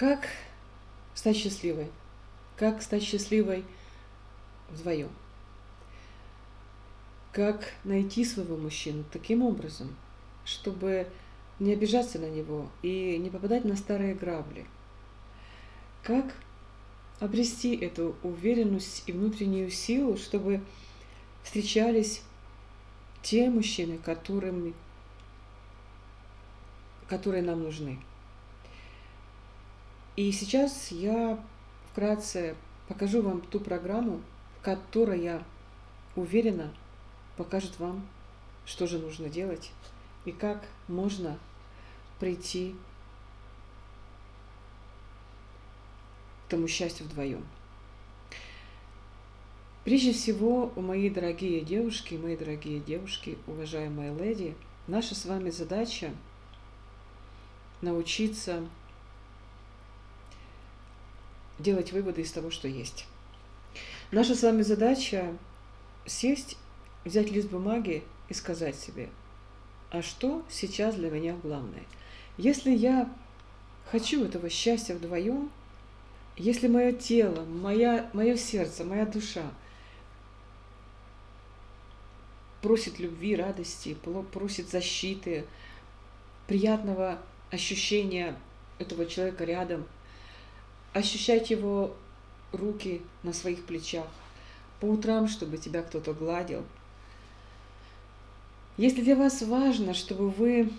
Как стать счастливой? Как стать счастливой вдвоем? Как найти своего мужчину таким образом, чтобы не обижаться на него и не попадать на старые грабли? Как обрести эту уверенность и внутреннюю силу, чтобы встречались те мужчины, которыми, которые нам нужны. И сейчас я вкратце покажу вам ту программу, которая, уверена, покажет вам, что же нужно делать и как можно прийти к тому счастью вдвоем. Прежде всего, мои дорогие девушки, мои дорогие девушки, уважаемые леди, наша с вами задача научиться делать выводы из того, что есть. Наша с вами задача сесть, взять лист бумаги и сказать себе, а что сейчас для меня главное? Если я хочу этого счастья вдвоем, если мое тело, моя, мое сердце, моя душа – просит любви, радости, просит защиты, приятного ощущения этого человека рядом, ощущать его руки на своих плечах, по утрам, чтобы тебя кто-то гладил. Если для вас важно, чтобы вы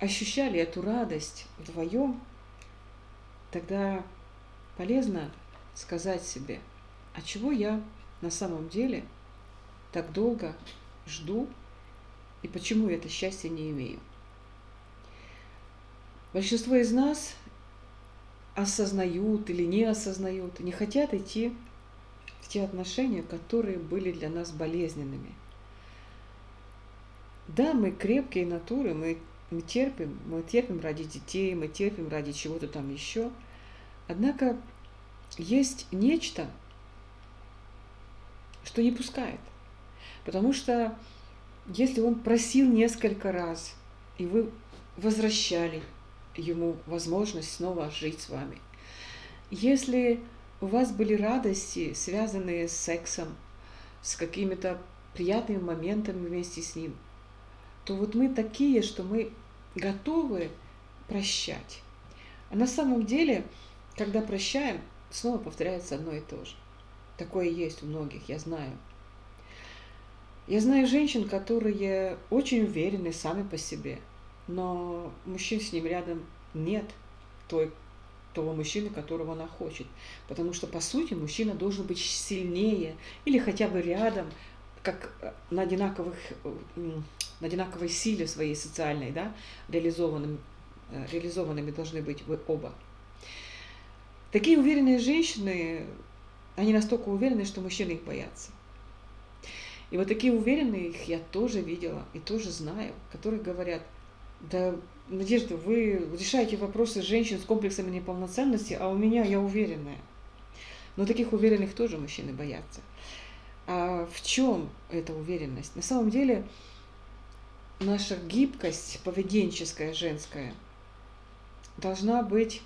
ощущали эту радость вдвоем, тогда полезно сказать себе, а чего я на самом деле – так долго жду и почему я это счастье не имею. Большинство из нас осознают или не осознают, не хотят идти в те отношения, которые были для нас болезненными. Да, мы крепкие натуры, мы, мы терпим, мы терпим ради детей, мы терпим ради чего-то там еще. Однако есть нечто, что не пускает – Потому что если он просил несколько раз, и вы возвращали ему возможность снова жить с вами, если у вас были радости, связанные с сексом, с какими-то приятными моментами вместе с ним, то вот мы такие, что мы готовы прощать. А на самом деле, когда прощаем, снова повторяется одно и то же. Такое есть у многих, я знаю. Я знаю женщин, которые очень уверены сами по себе, но мужчин с ним рядом нет той, того мужчины, которого она хочет. Потому что, по сути, мужчина должен быть сильнее или хотя бы рядом, как на, одинаковых, на одинаковой силе своей социальной, да, реализованным, э, реализованными должны быть вы оба. Такие уверенные женщины, они настолько уверены, что мужчины их боятся. И вот такие уверенные их я тоже видела и тоже знаю, которые говорят, да, Надежда, вы решаете вопросы женщин с комплексами неполноценности, а у меня я уверенная. Но таких уверенных тоже мужчины боятся. А в чем эта уверенность? На самом деле наша гибкость поведенческая, женская, должна быть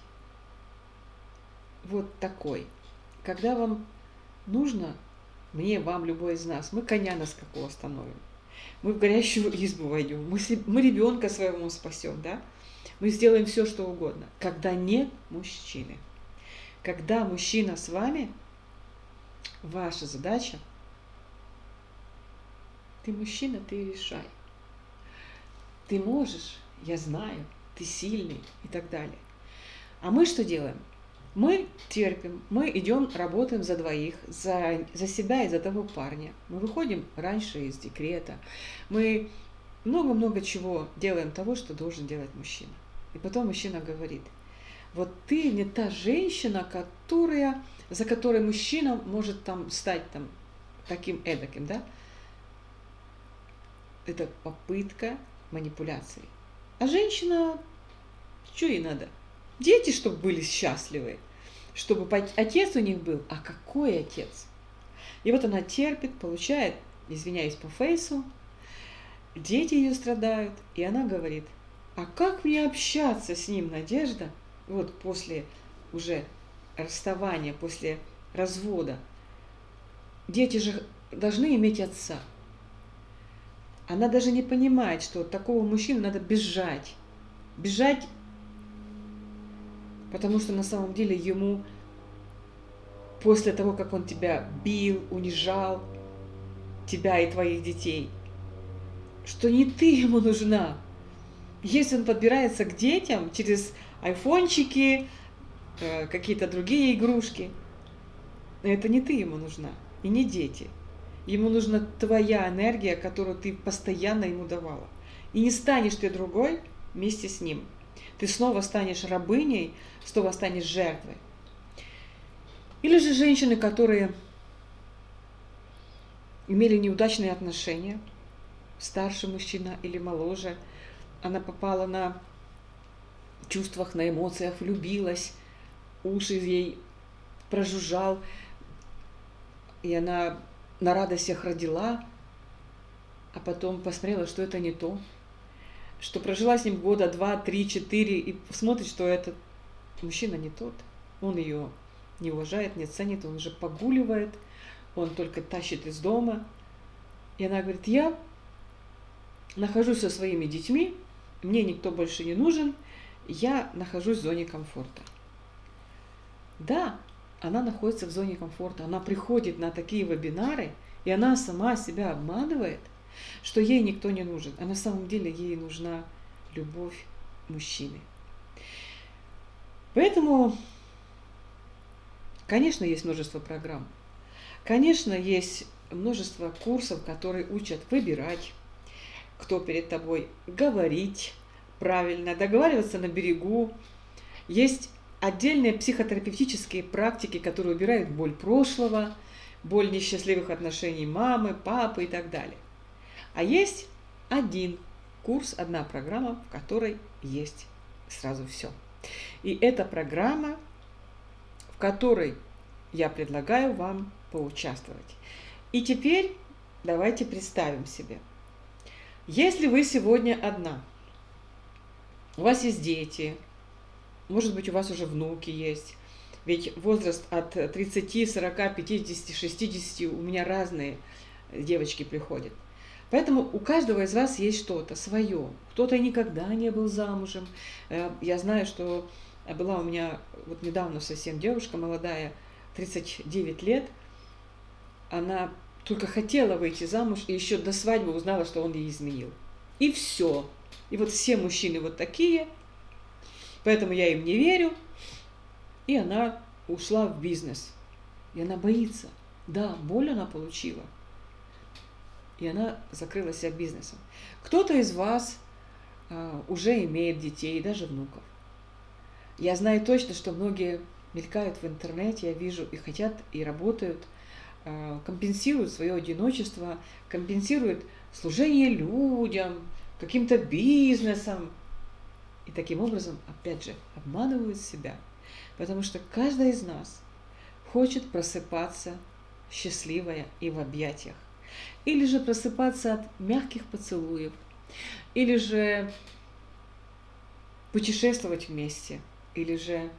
вот такой. Когда вам нужно мне, вам, любой из нас, мы коня на скаку остановим. Мы в горящую избу войдем, мы, мы ребенка своему спасем, да? Мы сделаем все, что угодно. Когда нет мужчины. Когда мужчина с вами, ваша задача, ты мужчина, ты решай. Ты можешь, я знаю, ты сильный и так далее. А мы что делаем? Мы терпим, мы идем, работаем за двоих, за, за себя и за того парня. Мы выходим раньше из декрета. Мы много-много чего делаем того, что должен делать мужчина. И потом мужчина говорит, вот ты не та женщина, которая, за которой мужчина может там стать там таким эдаким, да? Это попытка манипуляции. А женщина, что ей надо? Дети, чтобы были счастливы, чтобы отец у них был. А какой отец? И вот она терпит, получает, извиняюсь по фейсу, дети ее страдают, и она говорит, а как мне общаться с ним, Надежда, вот после уже расставания, после развода, дети же должны иметь отца. Она даже не понимает, что от такого мужчины надо бежать. Бежать, потому что на самом деле ему после того, как он тебя бил, унижал, тебя и твоих детей, что не ты ему нужна. Если он подбирается к детям через айфончики, э, какие-то другие игрушки, это не ты ему нужна, и не дети. Ему нужна твоя энергия, которую ты постоянно ему давала. И не станешь ты другой вместе с ним. Ты снова станешь рабыней, снова станешь жертвой. Или же женщины, которые имели неудачные отношения, старший мужчина или моложе, она попала на чувствах, на эмоциях, влюбилась, уши ей прожужжал, и она на радостях родила, а потом посмотрела, что это не то, что прожила с ним года два, три, четыре, и смотрит, что этот мужчина не тот, он ее не уважает, не ценит, он уже погуливает, он только тащит из дома. И она говорит, я нахожусь со своими детьми, мне никто больше не нужен, я нахожусь в зоне комфорта. Да, она находится в зоне комфорта, она приходит на такие вебинары, и она сама себя обманывает, что ей никто не нужен, а на самом деле ей нужна любовь мужчины. Поэтому Конечно, есть множество программ. Конечно, есть множество курсов, которые учат выбирать, кто перед тобой, говорить правильно, договариваться на берегу. Есть отдельные психотерапевтические практики, которые убирают боль прошлого, боль несчастливых отношений мамы, папы и так далее. А есть один курс, одна программа, в которой есть сразу все. И эта программа которой я предлагаю вам поучаствовать. И теперь давайте представим себе. Если вы сегодня одна, у вас есть дети, может быть, у вас уже внуки есть, ведь возраст от 30, 40, 50, 60 у меня разные девочки приходят. Поэтому у каждого из вас есть что-то свое. Кто-то никогда не был замужем. Э, я знаю, что была у меня вот недавно совсем девушка молодая, 39 лет. Она только хотела выйти замуж и еще до свадьбы узнала, что он ей изменил. И все. И вот все мужчины вот такие, поэтому я им не верю. И она ушла в бизнес. И она боится. Да, боль она получила. И она закрыла себя бизнесом. Кто-то из вас а, уже имеет детей, даже внуков. Я знаю точно, что многие мелькают в интернете, я вижу и хотят, и работают, э, компенсируют свое одиночество, компенсируют служение людям, каким-то бизнесом. И таким образом, опять же, обманывают себя. Потому что каждая из нас хочет просыпаться счастливая и в объятиях. Или же просыпаться от мягких поцелуев. Или же путешествовать вместе – или же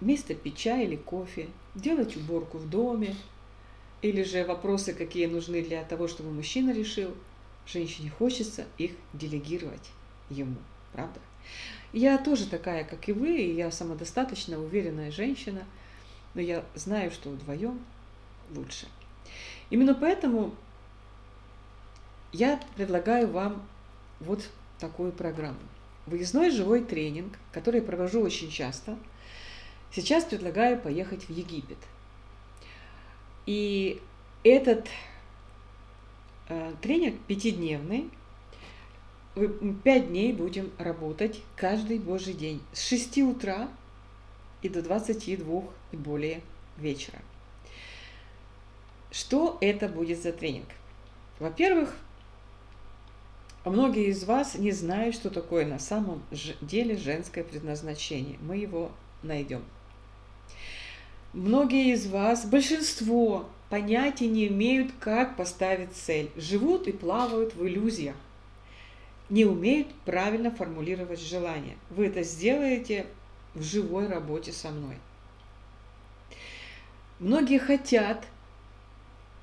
вместо пить чай или кофе, делать уборку в доме, или же вопросы, какие нужны для того, чтобы мужчина решил, женщине хочется их делегировать ему, правда? Я тоже такая, как и вы, и я самодостаточно уверенная женщина, но я знаю, что вдвоем лучше. Именно поэтому я предлагаю вам вот такую программу выездной живой тренинг, который я провожу очень часто. Сейчас предлагаю поехать в Египет. И этот э, тренинг пятидневный. Пять дней будем работать каждый божий день с 6 утра и до 22 и более вечера. Что это будет за тренинг? Во-первых, многие из вас не знают, что такое на самом деле женское предназначение. Мы его найдем. Многие из вас, большинство, понятия не имеют, как поставить цель. Живут и плавают в иллюзиях. Не умеют правильно формулировать желания. Вы это сделаете в живой работе со мной. Многие хотят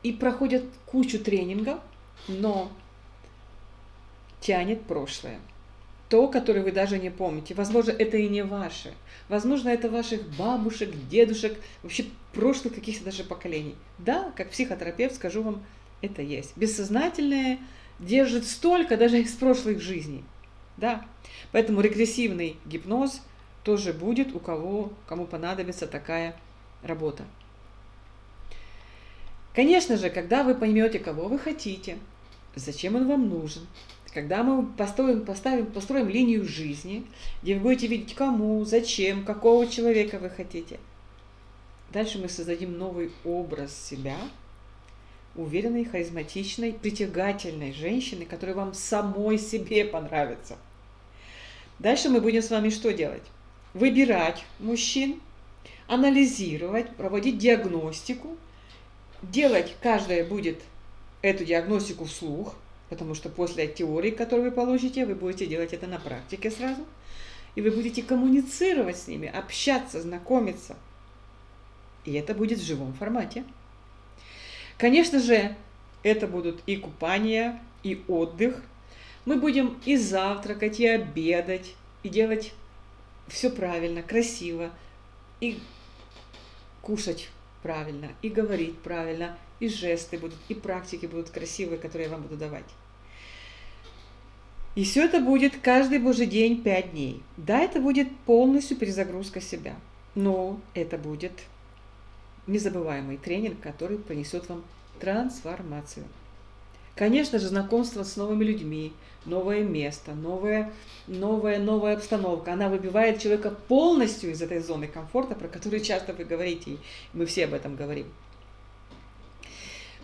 и проходят кучу тренингов, но тянет прошлое. То, которое вы даже не помните. Возможно, это и не ваше. Возможно, это ваших бабушек, дедушек, вообще прошлых каких-то даже поколений. Да, как психотерапевт скажу вам, это есть. Бессознательное держит столько даже из прошлых жизней. Да. Поэтому регрессивный гипноз тоже будет у кого, кому понадобится такая работа. Конечно же, когда вы поймете, кого вы хотите, зачем он вам нужен, когда мы построим, поставим, построим линию жизни, где вы будете видеть, кому, зачем, какого человека вы хотите, дальше мы создадим новый образ себя, уверенной, харизматичной, притягательной женщины, которая вам самой себе понравится. Дальше мы будем с вами что делать? Выбирать мужчин, анализировать, проводить диагностику, делать каждая будет эту диагностику вслух, потому что после теории, которую вы получите, вы будете делать это на практике сразу, и вы будете коммуницировать с ними, общаться, знакомиться. И это будет в живом формате. Конечно же, это будут и купания, и отдых. Мы будем и завтракать, и обедать, и делать все правильно, красиво, и кушать правильно, и говорить правильно, и жесты будут, и практики будут красивые, которые я вам буду давать. И все это будет каждый божий день 5 дней. Да, это будет полностью перезагрузка себя, но это будет незабываемый тренинг, который принесет вам трансформацию. Конечно же, знакомство с новыми людьми, новое место, новая, новая, новая обстановка. Она выбивает человека полностью из этой зоны комфорта, про которую часто вы говорите, и мы все об этом говорим.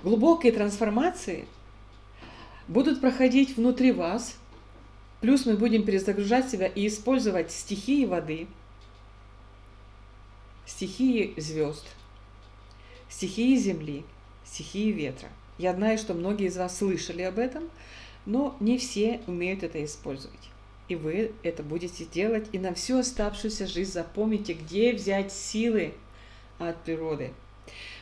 Глубокие трансформации будут проходить внутри вас, плюс мы будем перезагружать себя и использовать стихии воды, стихии звезд, стихии земли, стихии ветра. Я знаю, что многие из вас слышали об этом, но не все умеют это использовать. И вы это будете делать, и на всю оставшуюся жизнь запомните, где взять силы от природы.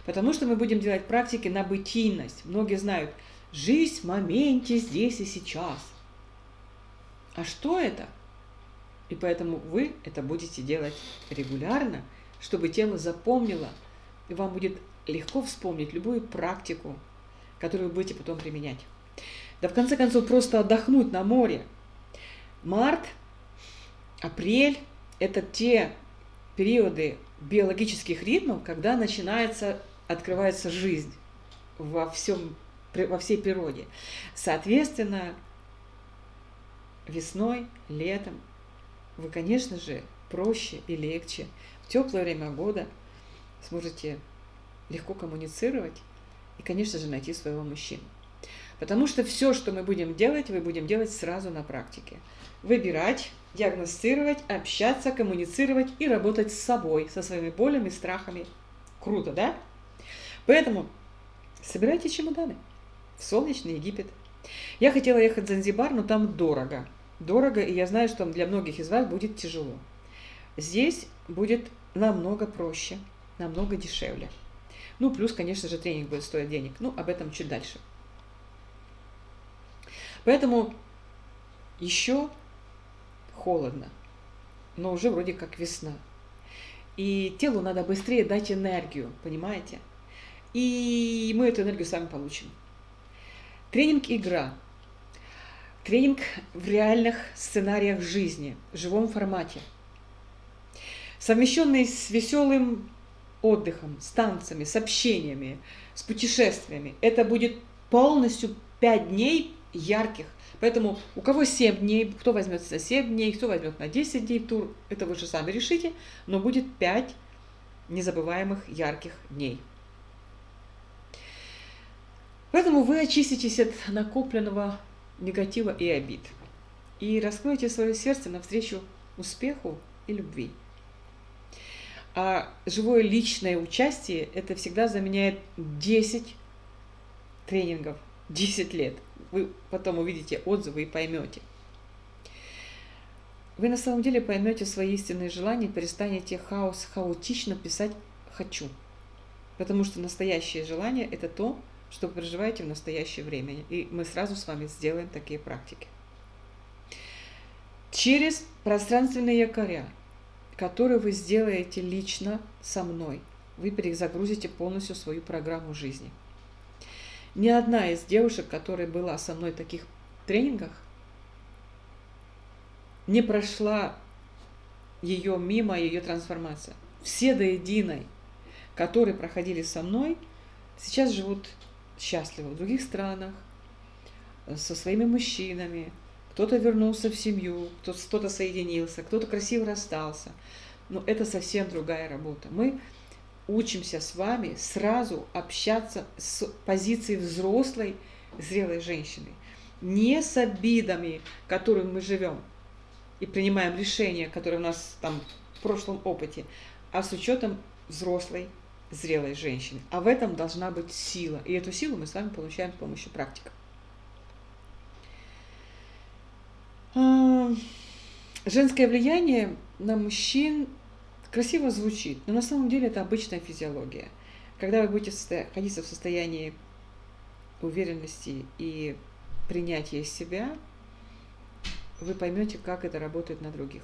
Потому что мы будем делать практики на бытийность. Многие знают, жизнь в моменте, здесь и сейчас. А что это? И поэтому вы это будете делать регулярно, чтобы тело запомнило, и вам будет легко вспомнить любую практику, которую вы будете потом применять. Да в конце концов просто отдохнуть на море. Март, апрель – это те периоды биологических ритмов, когда начинается, открывается жизнь во, всем, во всей природе. Соответственно, весной, летом вы, конечно же, проще и легче в теплое время года сможете легко коммуницировать и, конечно же, найти своего мужчину. Потому что все, что мы будем делать, мы будем делать сразу на практике. Выбирать, диагностировать, общаться, коммуницировать и работать с собой, со своими болями, страхами. Круто, да? Поэтому собирайте чемоданы в солнечный Египет. Я хотела ехать в Занзибар, но там дорого. Дорого, и я знаю, что для многих из вас будет тяжело. Здесь будет намного проще, намного дешевле. Ну, плюс, конечно же, тренинг будет стоить денег. Ну, об этом чуть дальше. Поэтому еще холодно, но уже вроде как весна. И телу надо быстрее дать энергию, понимаете? И мы эту энергию сами получим. Тренинг-игра. Тренинг в реальных сценариях жизни, в живом формате. Совмещенный с веселым отдыхом, с танцами, с общениями, с путешествиями. Это будет полностью 5 дней ярких. Поэтому у кого 7 дней, кто возьмет за 7 дней, кто возьмет на 10 дней тур, это вы же сами решите, но будет 5 незабываемых ярких дней. Поэтому вы очиститесь от накопленного негатива и обид и раскроете свое сердце навстречу успеху и любви. А живое личное участие, это всегда заменяет 10 тренингов, 10 лет. Вы потом увидите отзывы и поймете. вы на самом деле поймете свои истинные желания, перестанете хаос хаотично писать «хочу». Потому что настоящее желание – это то, что вы проживаете в настоящее время. И мы сразу с вами сделаем такие практики. Через пространственные якоря, которые вы сделаете лично со мной, вы перезагрузите полностью свою программу жизни. Ни одна из девушек, которая была со мной в таких тренингах, не прошла ее мимо, ее трансформация. Все до единой, которые проходили со мной, сейчас живут счастливы в других странах, со своими мужчинами. Кто-то вернулся в семью, кто-то соединился, кто-то красиво расстался. Но это совсем другая работа. Мы учимся с вами сразу общаться с позиции взрослой, зрелой женщины. Не с обидами, которыми мы живем, и принимаем решения, которые у нас там в прошлом опыте, а с учетом взрослой, зрелой женщины. А в этом должна быть сила. И эту силу мы с вами получаем с помощью практик. А, женское влияние на мужчин красиво звучит, но на самом деле это обычная физиология. Когда вы будете находиться в состоянии уверенности и принятия себя, вы поймете, как это работает на других.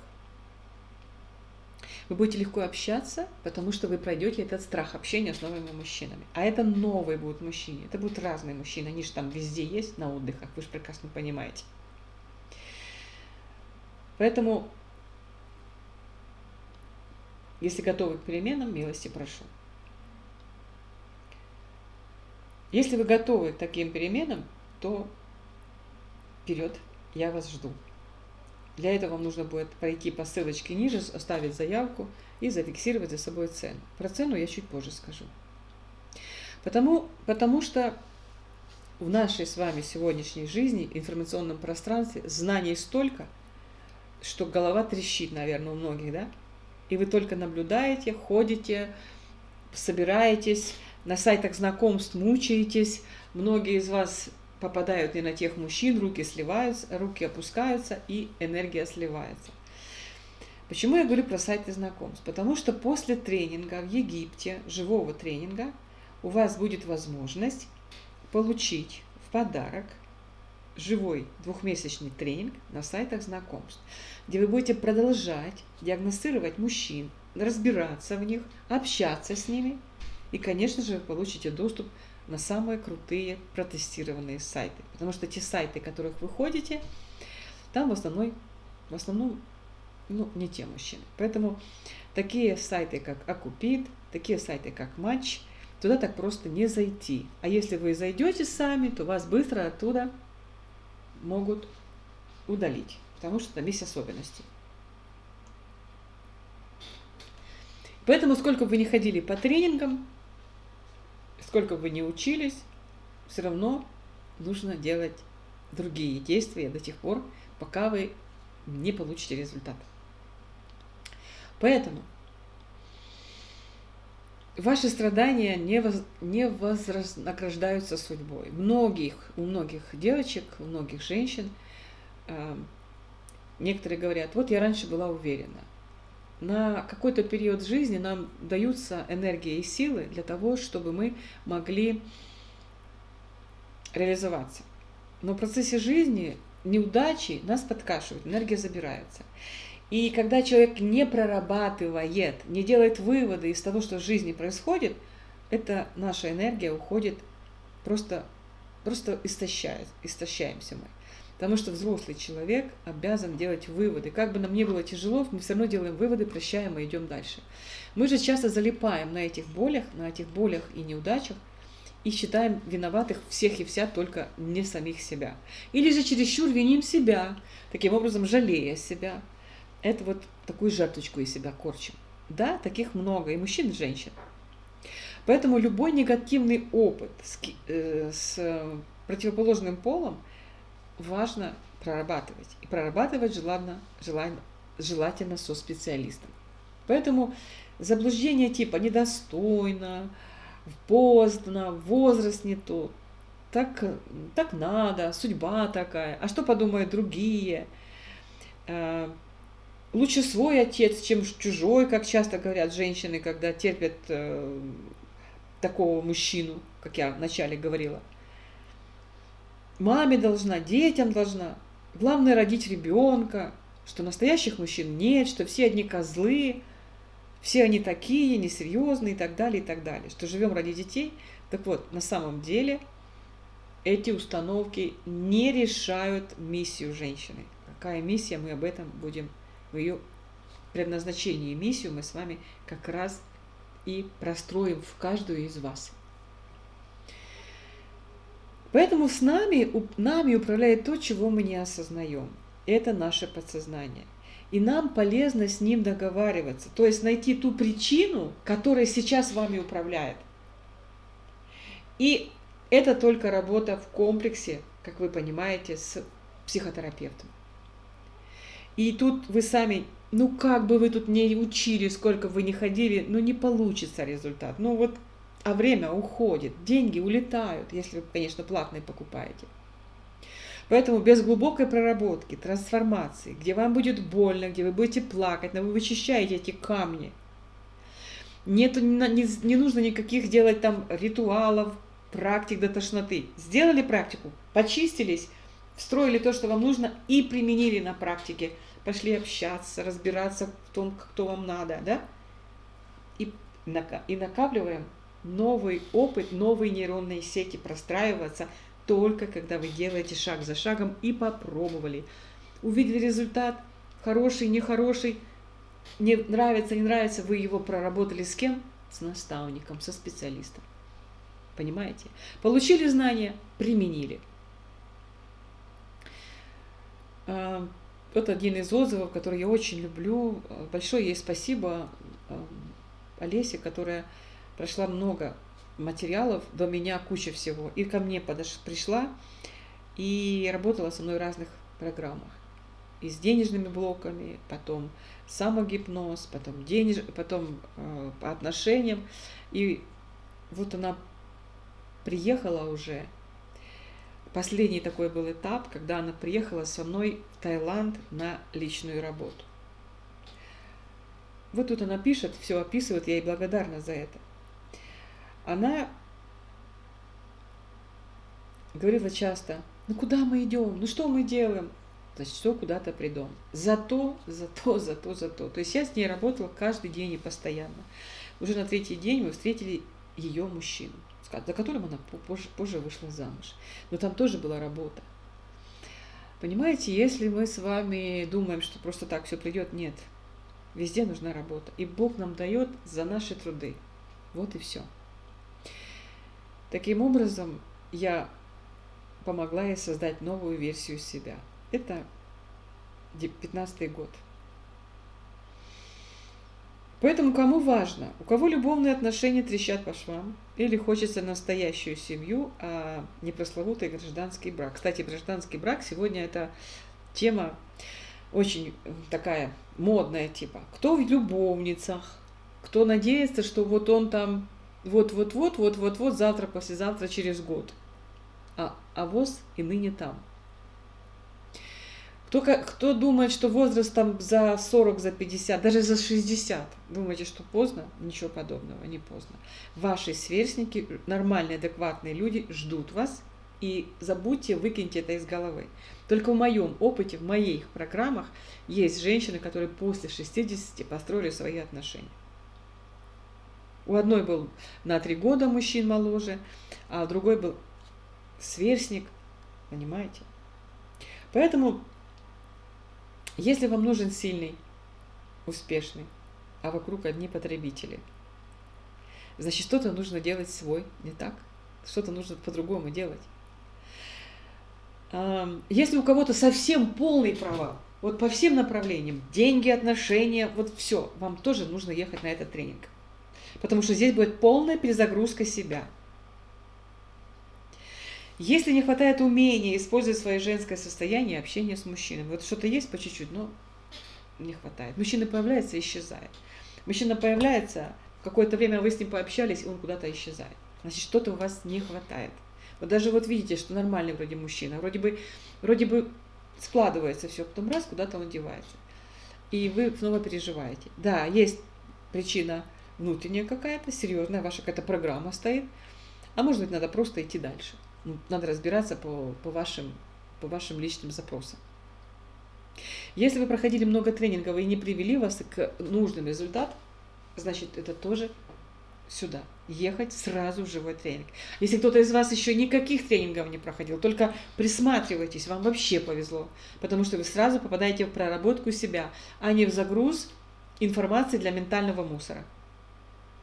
Вы будете легко общаться, потому что вы пройдете этот страх общения с новыми мужчинами. А это новые будут мужчины. Это будут разные мужчины. Они же там везде есть на отдыхах. Вы же прекрасно понимаете. Поэтому, если готовы к переменам, милости прошу. Если вы готовы к таким переменам, то вперед, я вас жду. Для этого вам нужно будет пройти по ссылочке ниже, оставить заявку и зафиксировать за собой цену. Про цену я чуть позже скажу. Потому, потому что в нашей с вами сегодняшней жизни, информационном пространстве, знаний столько, что голова трещит, наверное, у многих, да? И вы только наблюдаете, ходите, собираетесь, на сайтах знакомств мучаетесь. Многие из вас попадают не на тех мужчин, руки сливаются, руки опускаются и энергия сливается. Почему я говорю про сайты знакомств? Потому что после тренинга в Египте, живого тренинга, у вас будет возможность получить в подарок живой двухмесячный тренинг на сайтах знакомств, где вы будете продолжать диагностировать мужчин, разбираться в них, общаться с ними, и, конечно же, вы получите доступ на самые крутые протестированные сайты. Потому что те сайты, которых вы ходите, там в основном, в основном ну, не те мужчины. Поэтому такие сайты, как Акупит, такие сайты, как Матч, туда так просто не зайти. А если вы зайдете сами, то вас быстро оттуда могут удалить, потому что там есть особенности. Поэтому, сколько бы вы не ходили по тренингам, сколько бы вы ни учились, все равно нужно делать другие действия до тех пор, пока вы не получите результат. Поэтому ваши страдания не, воз, не вознаграждаются судьбой. Многих, у многих девочек, у многих женщин, э, некоторые говорят, вот я раньше была уверена, на какой-то период жизни нам даются энергия и силы для того, чтобы мы могли реализоваться. Но в процессе жизни неудачи нас подкашивают, энергия забирается. И когда человек не прорабатывает, не делает выводы из того, что в жизни происходит, эта наша энергия уходит, просто, просто истощает, истощаемся мы. Потому что взрослый человек обязан делать выводы. Как бы нам ни было тяжело, мы все равно делаем выводы, прощаем и идем дальше. Мы же часто залипаем на этих болях, на этих болях и неудачах, и считаем виноватых всех и вся только не самих себя. Или же чересчур виним себя, таким образом жалея себя. Это вот такую жертвочку из себя корчим. Да, таких много, и мужчин, и женщин. Поэтому любой негативный опыт с, э, с противоположным полом – важно прорабатывать. И прорабатывать желательно, желательно, желательно со специалистом. Поэтому заблуждение типа недостойно, поздно, возраст не тот, так, так надо, судьба такая, а что подумают другие. Лучше свой отец, чем чужой, как часто говорят женщины, когда терпят э, такого мужчину, как я вначале говорила. Маме должна, детям должна. Главное родить ребенка, что настоящих мужчин нет, что все одни козлы, все они такие, несерьезные и так далее, и так далее. Что живем ради детей. Так вот, на самом деле эти установки не решают миссию женщины. Какая миссия, мы об этом будем в ее предназначении миссию мы с вами как раз и простроим в каждую из вас. Поэтому с нами, нами управляет то, чего мы не осознаем. Это наше подсознание. И нам полезно с ним договариваться, то есть найти ту причину, которая сейчас вами управляет. И это только работа в комплексе, как вы понимаете, с психотерапевтом. И тут вы сами, ну как бы вы тут не учили, сколько вы не ходили, ну не получится результат. Ну вот, а время уходит, деньги улетают, если вы, конечно, платные покупаете. Поэтому без глубокой проработки, трансформации, где вам будет больно, где вы будете плакать, но вы вычищаете эти камни. Нету, не, не нужно никаких делать там ритуалов, практик до тошноты. Сделали практику, почистились, встроили то, что вам нужно, и применили на практике. Пошли общаться, разбираться в том, кто вам надо, да? И, и накапливаем новый опыт, новые нейронные сети, простраиваться только когда вы делаете шаг за шагом и попробовали. Увидели результат, хороший, нехороший, не нравится, не нравится, вы его проработали с кем? С наставником, со специалистом. Понимаете? Получили знания, применили. А, вот один из отзывов, который я очень люблю. Большое ей спасибо а, Олесе, которая прошла много материалов, до меня куча всего. И ко мне подош... пришла и работала со мной в разных программах. И с денежными блоками, потом самогипноз, потом, денеж... потом э, по отношениям. И вот она приехала уже. Последний такой был этап, когда она приехала со мной в Таиланд на личную работу. Вот тут она пишет, все описывает, я ей благодарна за это. Она говорила часто, ну куда мы идем, ну что мы делаем? Значит, все куда-то придем. Зато, зато, зато, зато. То есть я с ней работала каждый день и постоянно. Уже на третий день мы встретили ее мужчину за которым она позже, позже вышла замуж. Но там тоже была работа. Понимаете, если мы с вами думаем, что просто так все придет, нет. Везде нужна работа. И Бог нам дает за наши труды. Вот и все. Таким образом, я помогла ей создать новую версию себя. Это 15 год. Поэтому кому важно, у кого любовные отношения трещат по швам, или хочется настоящую семью, а не прословутый гражданский брак. Кстати, гражданский брак сегодня это тема очень такая модная типа. Кто в любовницах, кто надеется, что вот он там вот-вот-вот, вот-вот-вот, завтра, послезавтра, через год. А, а воз и ныне там. Кто, кто думает, что возраст там за 40, за 50, даже за 60, думаете, что поздно? Ничего подобного, не поздно. Ваши сверстники, нормальные, адекватные люди ждут вас, и забудьте, выкиньте это из головы. Только в моем опыте, в моих программах есть женщины, которые после 60 построили свои отношения. У одной был на три года мужчин моложе, а другой был сверстник, понимаете? Поэтому если вам нужен сильный, успешный, а вокруг одни потребители, значит, что-то нужно делать свой, не так? Что-то нужно по-другому делать. Если у кого-то совсем полный провал, вот по всем направлениям, деньги, отношения, вот все, вам тоже нужно ехать на этот тренинг. Потому что здесь будет полная перезагрузка себя – если не хватает умения использовать свое женское состояние, общение с мужчиной, вот что-то есть по чуть-чуть, но не хватает. Мужчина появляется и исчезает. Мужчина появляется, какое-то время вы с ним пообщались, и он куда-то исчезает. Значит, что-то у вас не хватает. Вот даже вот видите, что нормальный вроде мужчина, вроде бы, вроде бы складывается все, потом раз, куда-то он девается. и вы снова переживаете. Да, есть причина внутренняя какая-то, серьезная, ваша какая-то программа стоит, а может быть, надо просто идти дальше. Ну, надо разбираться по, по, вашим, по вашим личным запросам. Если вы проходили много тренингов и не привели вас к нужным результатам, значит, это тоже сюда. Ехать сразу в живой тренинг. Если кто-то из вас еще никаких тренингов не проходил, только присматривайтесь, вам вообще повезло. Потому что вы сразу попадаете в проработку себя, а не в загруз информации для ментального мусора.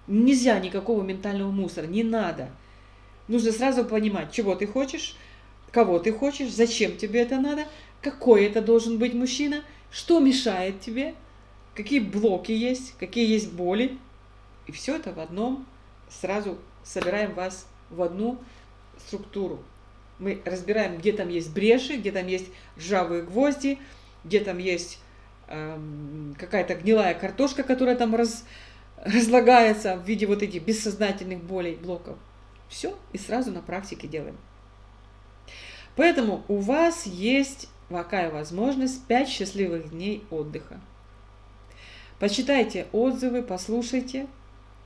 Нельзя никакого ментального мусора, не надо. Нужно сразу понимать, чего ты хочешь, кого ты хочешь, зачем тебе это надо, какой это должен быть мужчина, что мешает тебе, какие блоки есть, какие есть боли. И все это в одном, сразу собираем вас в одну структуру. Мы разбираем, где там есть бреши, где там есть ржавые гвозди, где там есть эм, какая-то гнилая картошка, которая там раз, разлагается в виде вот этих бессознательных болей, блоков. Все, и сразу на практике делаем. Поэтому у вас есть такая возможность 5 счастливых дней отдыха. Почитайте отзывы, послушайте,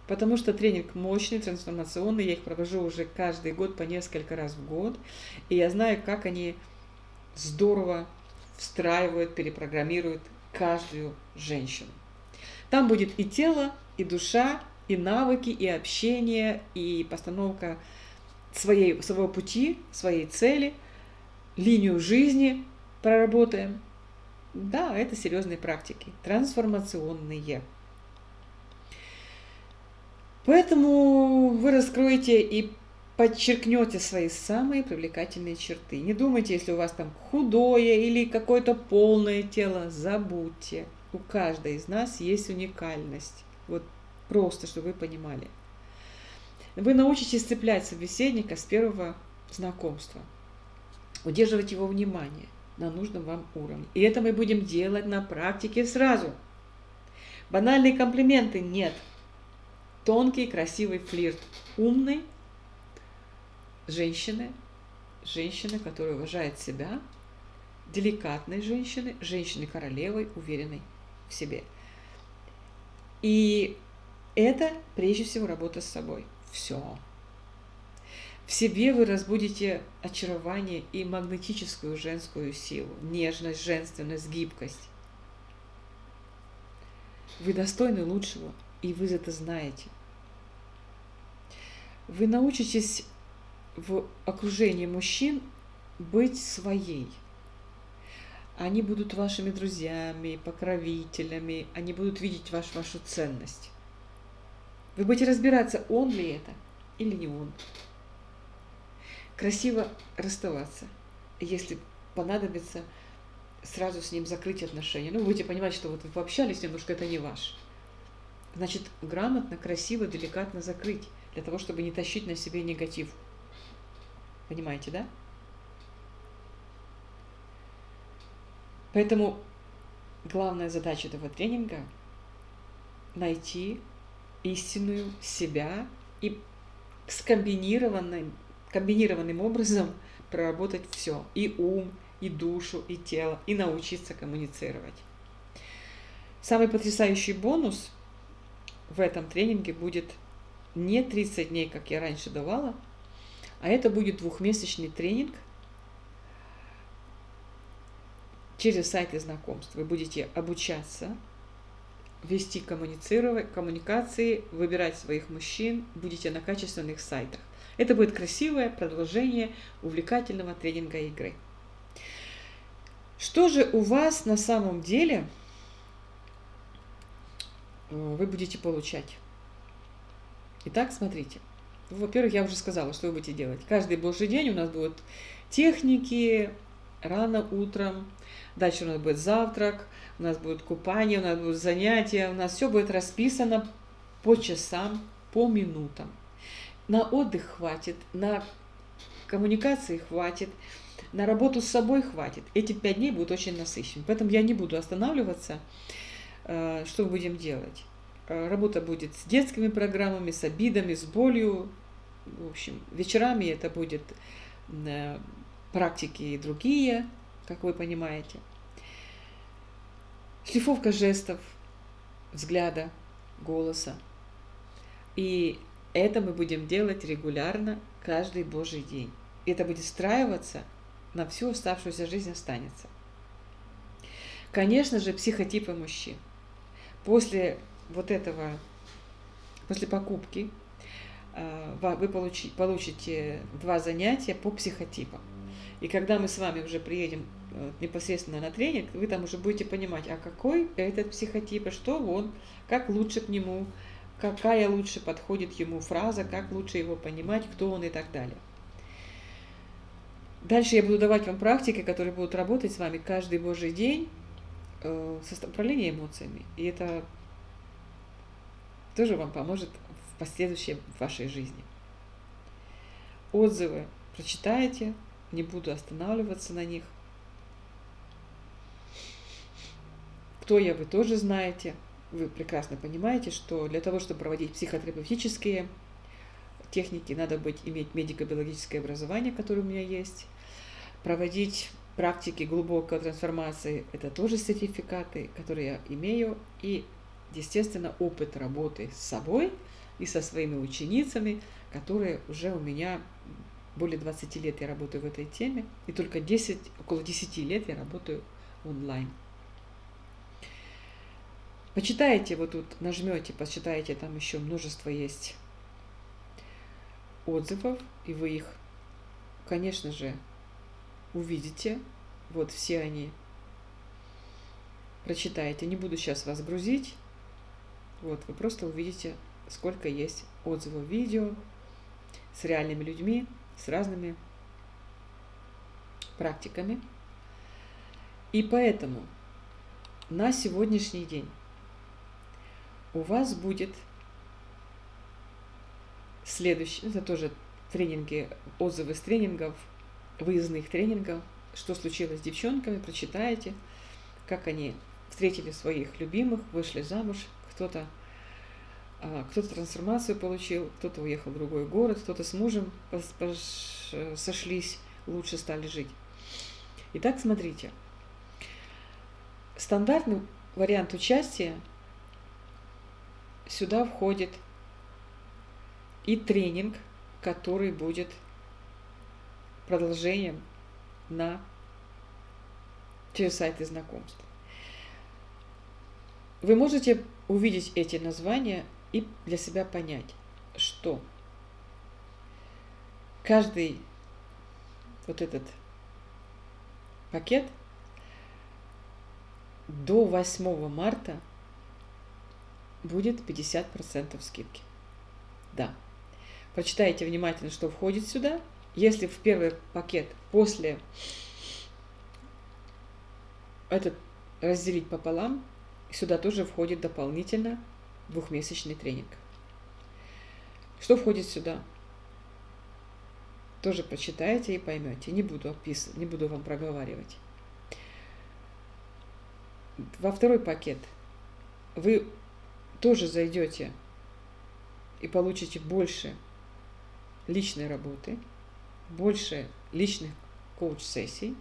потому что тренинг мощный, трансформационный. Я их провожу уже каждый год по несколько раз в год. И я знаю, как они здорово встраивают, перепрограммируют каждую женщину. Там будет и тело, и душа, и навыки, и общение, и постановка своей, своего пути, своей цели, линию жизни проработаем. Да, это серьезные практики, трансформационные. Поэтому вы раскроете и подчеркнете свои самые привлекательные черты. Не думайте, если у вас там худое или какое-то полное тело, забудьте. У каждой из нас есть уникальность. Вот Просто, чтобы вы понимали. Вы научитесь цеплять собеседника с первого знакомства, удерживать его внимание на нужном вам уровне. И это мы будем делать на практике сразу. Банальные комплименты нет. Тонкий, красивый флирт. Умный женщины, женщины, которая уважает себя, деликатной женщины, женщины королевой, уверенной в себе. И это прежде всего работа с собой. Все. В себе вы разбудите очарование и магнетическую женскую силу, нежность, женственность, гибкость. Вы достойны лучшего, и вы это знаете. Вы научитесь в окружении мужчин быть своей. Они будут вашими друзьями, покровителями, они будут видеть ваш, вашу ценность. Вы будете разбираться, он ли это или не он. Красиво расставаться, если понадобится сразу с ним закрыть отношения. Ну, вы будете понимать, что вот вы пообщались немножко, это не ваш. Значит, грамотно, красиво, деликатно закрыть, для того, чтобы не тащить на себе негатив. Понимаете, да? Поэтому главная задача этого тренинга – найти истинную себя и скомбинированным, комбинированным образом проработать все. И ум, и душу, и тело, и научиться коммуницировать. Самый потрясающий бонус в этом тренинге будет не 30 дней, как я раньше давала, а это будет двухмесячный тренинг через сайты знакомств. Вы будете обучаться вести коммуникации, выбирать своих мужчин, будете на качественных сайтах. Это будет красивое продолжение увлекательного тренинга игры. Что же у вас на самом деле э, вы будете получать? Итак, смотрите. Во-первых, я уже сказала, что вы будете делать. Каждый божий день у нас будут техники, рано утром, дальше у нас будет завтрак, у нас будет купание, у нас будут занятия, у нас все будет расписано по часам, по минутам. На отдых хватит, на коммуникации хватит, на работу с собой хватит. Эти пять дней будут очень насыщены. Поэтому я не буду останавливаться. Э, что будем делать? Э, работа будет с детскими программами, с обидами, с болью. В общем, вечерами это будет э, практики и другие, как вы понимаете. Шлифовка жестов, взгляда, голоса. И это мы будем делать регулярно, каждый Божий день. И это будет встраиваться на всю оставшуюся жизнь останется. Конечно же, психотипы мужчин. После вот этого, после покупки э, вы получите два занятия по психотипам. И когда мы с вами уже приедем непосредственно на тренинг, вы там уже будете понимать, а какой этот психотип, и что он, как лучше к нему, какая лучше подходит ему фраза, как лучше его понимать, кто он и так далее. Дальше я буду давать вам практики, которые будут работать с вами каждый божий день э, с управлением эмоциями. И это тоже вам поможет в последующем в вашей жизни. Отзывы прочитаете, не буду останавливаться на них. Кто я, вы тоже знаете. Вы прекрасно понимаете, что для того, чтобы проводить психотерапевтические техники, надо быть, иметь медико-биологическое образование, которое у меня есть проводить практики глубокой трансформации, это тоже сертификаты, которые я имею, и, естественно, опыт работы с собой и со своими ученицами, которые уже у меня более 20 лет я работаю в этой теме, и только 10, около 10 лет я работаю онлайн. Почитайте, вот тут нажмете, почитайте, там еще множество есть отзывов, и вы их, конечно же, увидите. Вот все они. Прочитаете. Не буду сейчас вас грузить. Вот, вы просто увидите, сколько есть отзывов видео с реальными людьми, с разными практиками. И поэтому на сегодняшний день у вас будет следующий, это тоже тренинги, отзывы с тренингов – выездных тренингов, что случилось с девчонками, прочитаете, как они встретили своих любимых, вышли замуж, кто-то а, кто-то трансформацию получил, кто-то уехал в другой город, кто-то с мужем сошлись, лучше стали жить. Итак, смотрите. Стандартный вариант участия сюда входит и тренинг, который будет продолжением на через сайты знакомств. Вы можете увидеть эти названия и для себя понять, что каждый вот этот пакет до 8 марта будет 50% скидки. Да. Прочитайте внимательно, что входит сюда – если в первый пакет после этот разделить пополам, сюда тоже входит дополнительно двухмесячный тренинг. Что входит сюда? Тоже прочитаете и поймете. Не буду описывать, не буду вам проговаривать. Во второй пакет вы тоже зайдете и получите больше личной работы – больше личных коуч-сессий.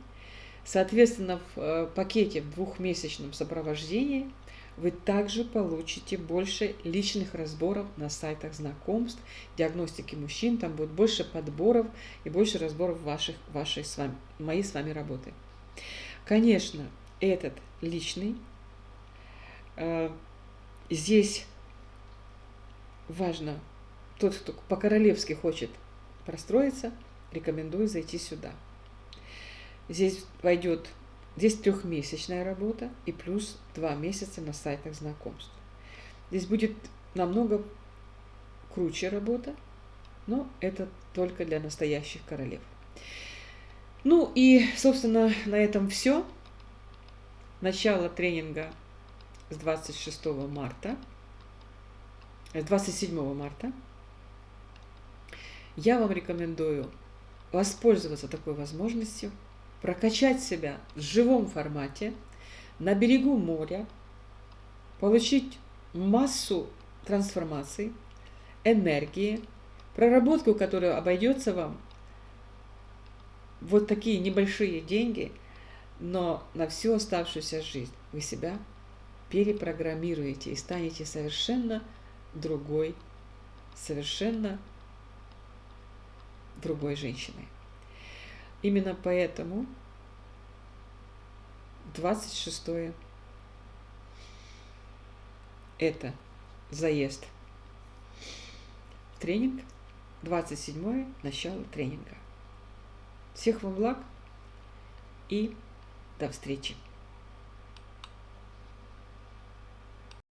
Соответственно, в э, пакете в двухмесячном сопровождении вы также получите больше личных разборов на сайтах знакомств, диагностики мужчин, там будет больше подборов и больше разборов ваших, вашей с вами, моей с вами работы. Конечно, этот личный, э, здесь важно, тот, кто по-королевски хочет простроиться – рекомендую зайти сюда. Здесь войдет, здесь трехмесячная работа и плюс два месяца на сайтах знакомств. Здесь будет намного круче работа, но это только для настоящих королев. Ну и, собственно, на этом все. Начало тренинга с 26 марта, с 27 марта. Я вам рекомендую воспользоваться такой возможностью, прокачать себя в живом формате, на берегу моря, получить массу трансформаций, энергии, проработку, которая обойдется вам вот такие небольшие деньги, но на всю оставшуюся жизнь вы себя перепрограммируете и станете совершенно другой, совершенно другой женщиной. Именно поэтому 26 это заезд в тренинг, 27 начало тренинга. Всех вам благ и до встречи!